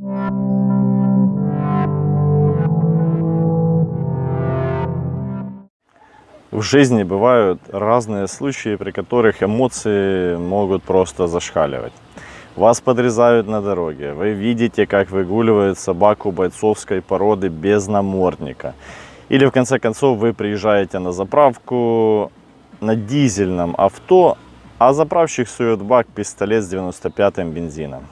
В жизни бывают разные случаи, при которых эмоции могут просто зашкаливать. Вас подрезают на дороге, вы видите, как выгуливают собаку бойцовской породы без намордника. Или в конце концов вы приезжаете на заправку на дизельном авто, а заправщик сует бак пистолет с 95-м бензином.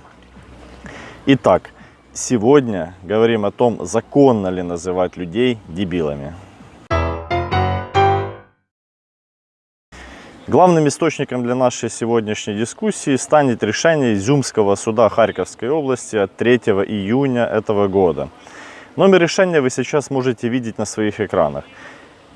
Итак, сегодня говорим о том, законно ли называть людей дебилами. Главным источником для нашей сегодняшней дискуссии станет решение Изюмского суда Харьковской области от 3 июня этого года. Номер решения вы сейчас можете видеть на своих экранах.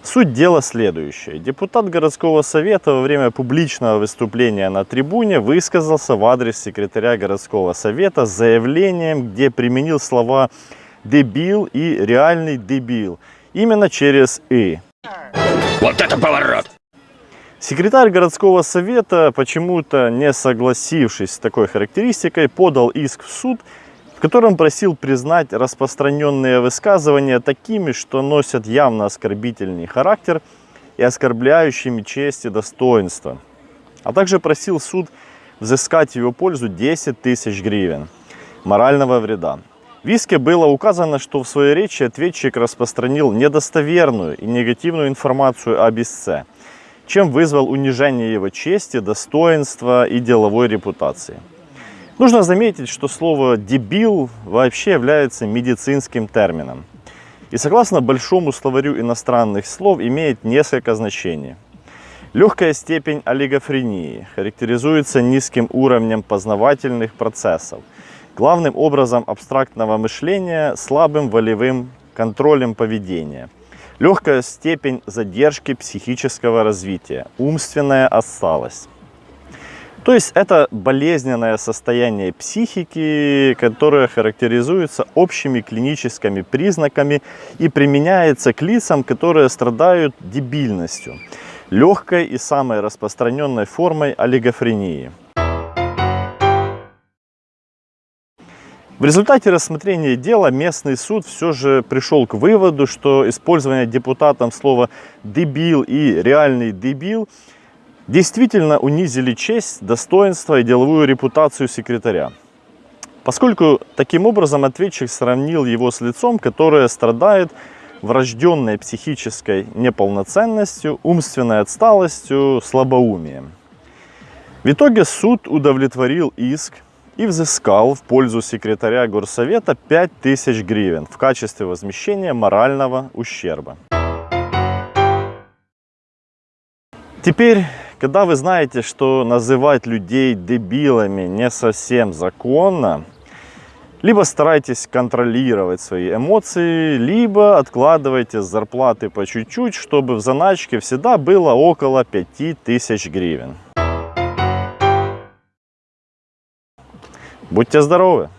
Суть дела следующая. Депутат городского совета во время публичного выступления на трибуне высказался в адрес секретаря городского совета с заявлением, где применил слова «дебил» и «реальный дебил» именно через «и». Вот это поворот! Секретарь городского совета, почему-то не согласившись с такой характеристикой, подал иск в суд, котором просил признать распространенные высказывания такими, что носят явно оскорбительный характер и оскорбляющими честь и достоинство. А также просил суд взыскать в его пользу 10 тысяч гривен морального вреда. В иске было указано, что в своей речи ответчик распространил недостоверную и негативную информацию об истце – чем вызвал унижение его чести, достоинства и деловой репутации. Нужно заметить, что слово «дебил» вообще является медицинским термином. И согласно большому словарю иностранных слов имеет несколько значений. Легкая степень олигофрении характеризуется низким уровнем познавательных процессов, главным образом абстрактного мышления, слабым волевым контролем поведения – Легкая степень задержки психического развития, умственная отсталость. То есть это болезненное состояние психики, которое характеризуется общими клиническими признаками и применяется к лицам, которые страдают дебильностью, легкой и самой распространенной формой олигофрении. В результате рассмотрения дела местный суд все же пришел к выводу, что использование депутатом слова «дебил» и «реальный дебил» действительно унизили честь, достоинство и деловую репутацию секретаря. Поскольку таким образом ответчик сравнил его с лицом, которое страдает врожденной психической неполноценностью, умственной отсталостью, слабоумием. В итоге суд удовлетворил иск и взыскал в пользу секретаря горсовета 5000 гривен в качестве возмещения морального ущерба. Теперь, когда вы знаете, что называть людей дебилами не совсем законно, либо старайтесь контролировать свои эмоции, либо откладывайте зарплаты по чуть-чуть, чтобы в заначке всегда было около 5000 гривен. Будьте здоровы!